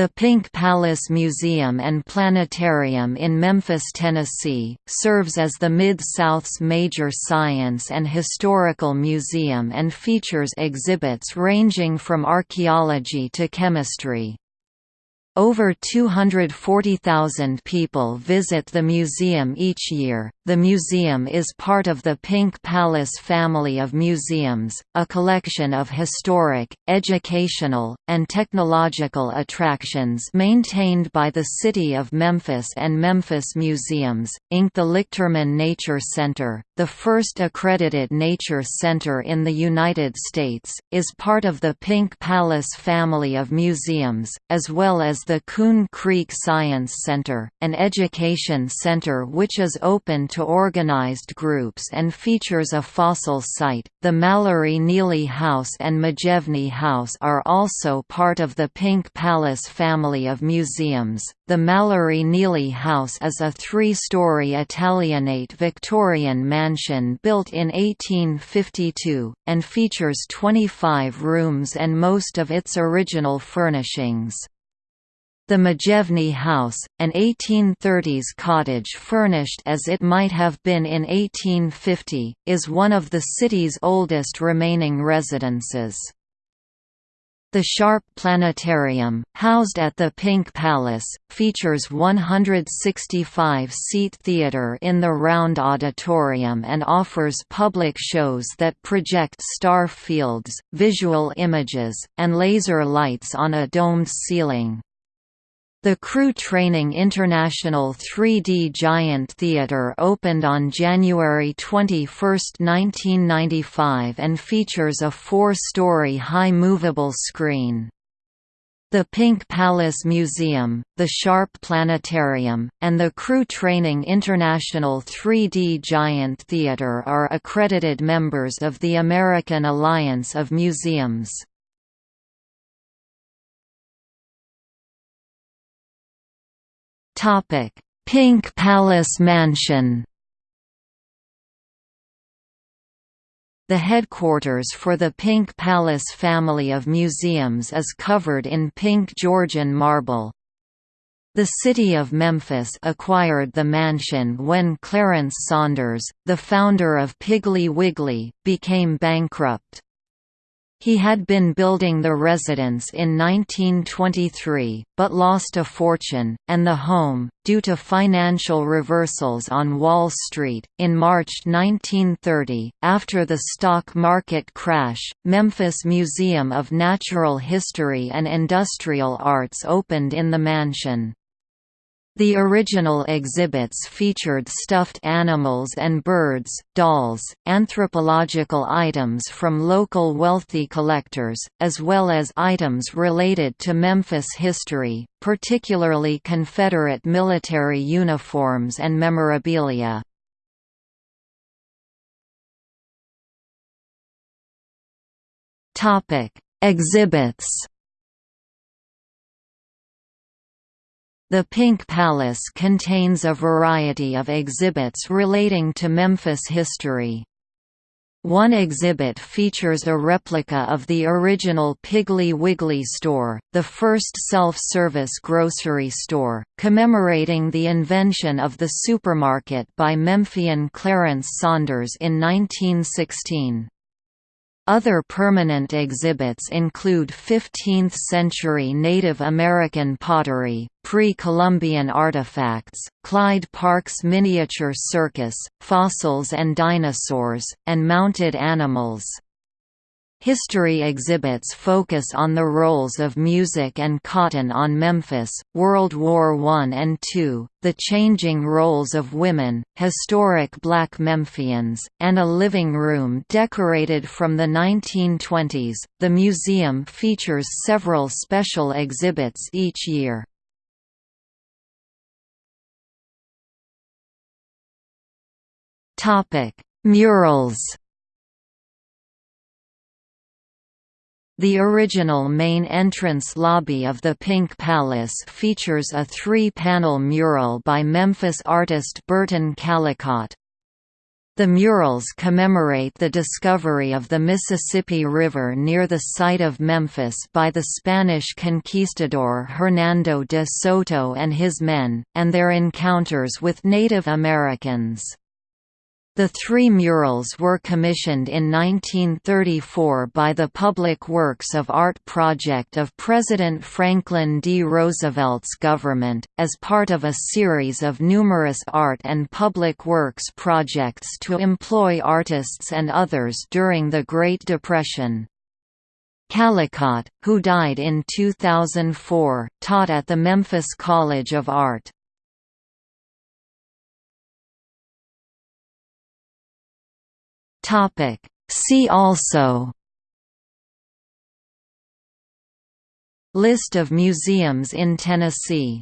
The Pink Palace Museum and Planetarium in Memphis, Tennessee, serves as the Mid-South's major science and historical museum and features exhibits ranging from archaeology to chemistry. Over 240,000 people visit the museum each year. The museum is part of the Pink Palace family of museums, a collection of historic, educational, and technological attractions maintained by the City of Memphis and Memphis Museums, Inc. The Lichterman Nature Center, the first accredited nature center in the United States, is part of the Pink Palace family of museums, as well as the Coon Creek Science Center, an education center which is open to organized groups and features a fossil site. The Mallory Neely House and Magevney House are also part of the Pink Palace family of museums. The Mallory Neely House is a three-story Italianate Victorian mansion built in 1852, and features 25 rooms and most of its original furnishings. The Magevney House, an 1830s cottage furnished as it might have been in 1850, is one of the city's oldest remaining residences. The Sharpe Planetarium, housed at the Pink Palace, features 165-seat theater in the Round Auditorium and offers public shows that project star fields, visual images, and laser lights on a domed ceiling. The Crew Training International 3D Giant Theatre opened on January 21, 1995 and features a four-story high movable screen. The Pink Palace Museum, the Sharpe Planetarium, and the Crew Training International 3D Giant Theatre are accredited members of the American Alliance of Museums. Topic: Pink Palace Mansion. The headquarters for the Pink Palace family of museums is covered in pink Georgian marble. The city of Memphis acquired the mansion when Clarence Saunders, the founder of Piggly Wiggly, became bankrupt. He had been building the residence in 1923, but lost a fortune, and the home, due to financial reversals on Wall Street. In March 1930, after the stock market crash, Memphis Museum of Natural History and Industrial Arts opened in the mansion. The original exhibits featured stuffed animals and birds, dolls, anthropological items from local wealthy collectors, as well as items related to Memphis history, particularly Confederate military uniforms and memorabilia. Exhibits The Pink Palace contains a variety of exhibits relating to Memphis history. One exhibit features a replica of the original Piggly Wiggly store, the first self-service grocery store, commemorating the invention of the supermarket by Memphian Clarence Saunders in 1916. Other permanent exhibits include 15th-century Native American pottery, pre-Columbian artifacts, Clyde Parke's miniature circus, fossils and dinosaurs, and mounted animals. History exhibits focus on the roles of music and cotton on Memphis, World War I and II, the changing roles of women, historic black Memphians, and a living room decorated from the 1920s. The museum features several special exhibits each year. Murals The original main entrance lobby of the Pink Palace features a three-panel mural by Memphis artist Burton Callicott. The murals commemorate the discovery of the Mississippi River near the site of Memphis by the Spanish conquistador Hernando de Soto and his men, and their encounters with Native Americans. The three murals were commissioned in 1934 by the Public Works of Art project of President Franklin D. Roosevelt's government, as part of a series of numerous art and public works projects to employ artists and others during the Great Depression. Callicott, who died in 2004, taught at the Memphis College of Art. Topic. See also List of museums in Tennessee